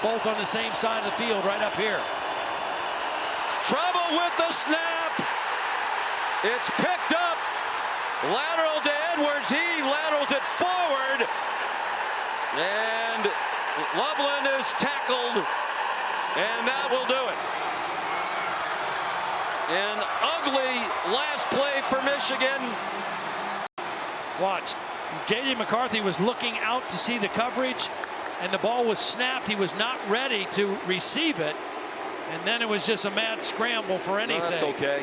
Both on the same side of the field, right up here. Trouble with the snap. It's picked up. Lateral to Edwards. He laterals it forward. And Loveland is tackled. And that will do it. An ugly last play for Michigan. Watch. J.J. McCarthy was looking out to see the coverage, and the ball was snapped. He was not ready to receive it. And then it was just a mad scramble for anything. that's okay.